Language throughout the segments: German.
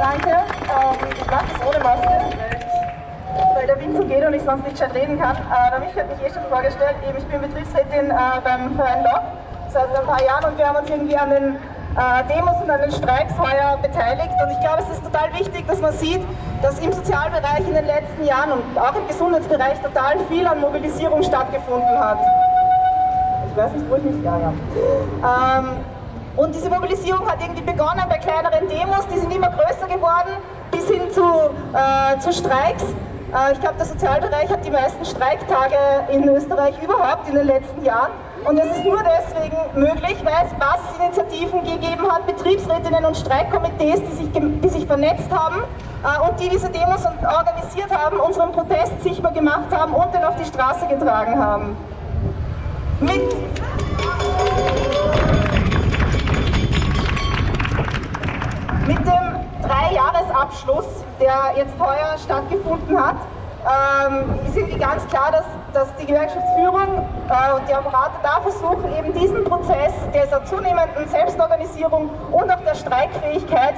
Danke. Ähm, ich mache das ohne Maske, weil der Wind so geht und ich sonst nicht schön reden kann. Äh, der Michi hat mich eh schon vorgestellt. Eben, ich bin Betriebsrätin äh, beim Verein Lock seit ein paar Jahren und wir haben uns irgendwie an den äh, Demos und an den Streiks heuer beteiligt. Und ich glaube, es ist total wichtig, dass man sieht, dass im Sozialbereich in den letzten Jahren und auch im Gesundheitsbereich total viel an Mobilisierung stattgefunden hat. Ich weiß nicht, wo ich mich... Ja. Ähm, und diese Mobilisierung hat irgendwie begonnen bei kleineren Demos, die sind immer größer geworden, bis hin zu, äh, zu Streiks. Äh, ich glaube, der Sozialbereich hat die meisten Streiktage in Österreich überhaupt in den letzten Jahren. Und das ist nur deswegen möglich, weil es Basisinitiativen gegeben hat, Betriebsrätinnen und Streikkomitees, die sich, die sich vernetzt haben äh, und die diese Demos organisiert haben, unseren Protest sichtbar gemacht haben und den auf die Straße getragen haben. Mit Mit dem Dreijahresabschluss, der jetzt heuer stattgefunden hat, ähm, ist irgendwie ganz klar, dass, dass die Gewerkschaftsführung äh, und die Apparate da versuchen, eben diesen Prozess dieser zunehmenden Selbstorganisierung und auch der Streikfähigkeit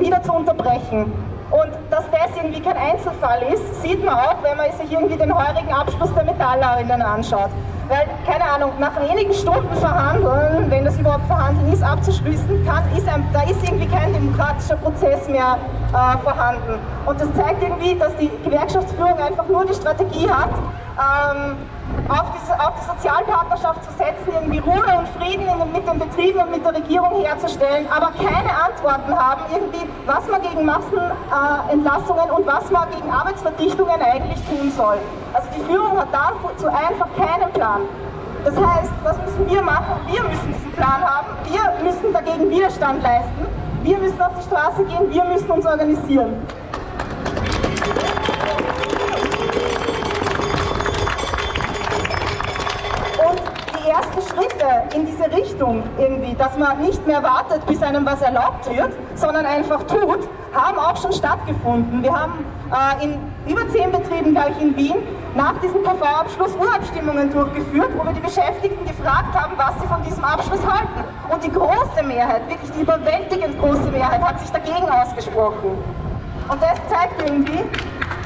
wieder zu unterbrechen. Und dass das irgendwie kein Einzelfall ist, sieht man auch, wenn man sich irgendwie den heurigen Abschluss der Metallerinnen anschaut. Weil, keine Ahnung, nach wenigen Stunden verhandeln, wenn das überhaupt verhandeln ist, abzuschließen kann, ist ein, da ist irgendwie kein demokratischer Prozess mehr äh, vorhanden. Und das zeigt irgendwie, dass die Gewerkschaftsführung einfach nur die Strategie hat, ähm, auf, diese, auf, die Sozialpartnerschaft zu setzen, irgendwie Ruhe und Frieden in, mit den Betrieben und mit der Regierung herzustellen, aber keine Antworten haben, irgendwie, was man gegen Massenentlassungen äh, und was man gegen Arbeitsverdichtungen eigentlich tun soll. Also die Führung hat dazu einfach keinen Plan. Das heißt, was müssen wir machen? Wir müssen diesen Plan haben, wir müssen dagegen Widerstand leisten, wir müssen auf die Straße gehen, wir müssen uns organisieren. In diese Richtung irgendwie, dass man nicht mehr wartet, bis einem was erlaubt wird, sondern einfach tut, haben auch schon stattgefunden. Wir haben äh, in über zehn Betrieben, glaube ich, in Wien nach diesem KV-Abschluss Urabstimmungen durchgeführt, wo wir die Beschäftigten gefragt haben, was sie von diesem Abschluss halten. Und die große Mehrheit, wirklich die überwältigend große Mehrheit, hat sich dagegen ausgesprochen. Und das zeigt irgendwie,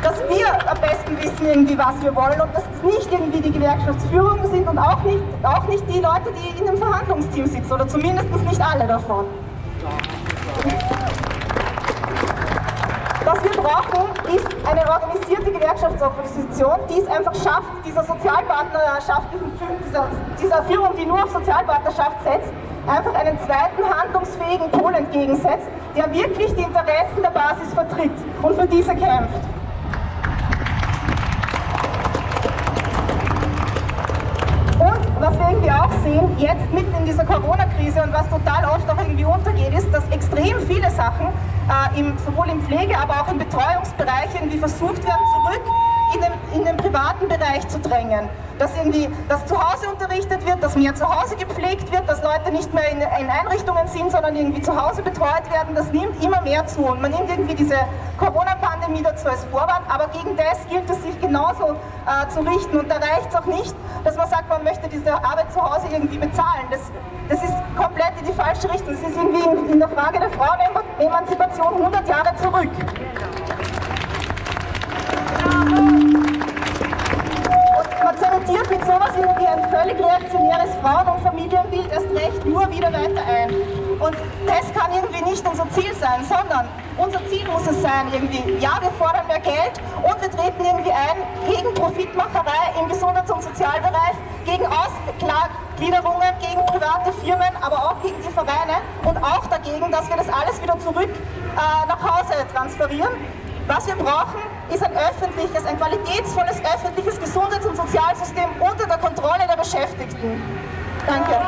dass wir am besten wissen irgendwie, was wir wollen und dass es nicht irgendwie die Gewerkschaftsführung sind und auch nicht, auch nicht die Leute, die in dem Verhandlungsteam sitzen oder zumindest nicht alle davon. Was wir brauchen, ist eine organisierte Gewerkschaftsopposition, die es einfach schafft, dieser sozialpartnerschaftlichen, dieser, dieser Führung, die nur auf Sozialpartnerschaft setzt, einfach einen zweiten handlungsfähigen Pol entgegensetzt, der wirklich die Interessen der Basis vertritt und für diese kämpft. Was wir irgendwie auch sehen, jetzt mitten in dieser Corona-Krise und was total oft auch irgendwie untergeht, ist, dass extrem viele Sachen äh, im, sowohl im Pflege, aber auch im Betreuungsbereich irgendwie versucht werden, zurück in den, in den privaten Bereich zu drängen. Dass irgendwie dass zu Hause unterrichtet wird, dass mehr zu Hause gepflegt wird, dass Leute nicht mehr in, in Einrichtungen sind, sondern irgendwie zu Hause betreut werden, das nimmt immer mehr zu. Und man nimmt irgendwie diese Corona-Pandemie dazu als Vorwand, aber gegen das gilt es sich genauso äh, zu richten. Und da reicht es auch nicht, dass man sagt, man möchte diese Arbeit zu Hause irgendwie bezahlen. Das, das ist komplett in die falsche Richtung. Das ist irgendwie in, in der Frage der Frauenemanzipation 100 Jahre zurück. Familienbild erst recht nur wieder weiter ein. Und das kann irgendwie nicht unser Ziel sein, sondern unser Ziel muss es sein, irgendwie, ja, wir fordern mehr Geld und wir treten irgendwie ein gegen Profitmacherei im Gesundheits- und Sozialbereich, gegen Ausgliederungen, gegen private Firmen, aber auch gegen die Vereine und auch dagegen, dass wir das alles wieder zurück äh, nach Hause transferieren. Was wir brauchen, ist ein öffentliches, ein qualitätsvolles öffentliches Gesundheits- und Sozialsystem unter der Kontrolle der Beschäftigten. Danke.